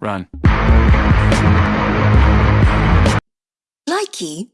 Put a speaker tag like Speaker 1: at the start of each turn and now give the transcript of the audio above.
Speaker 1: Run.
Speaker 2: Likey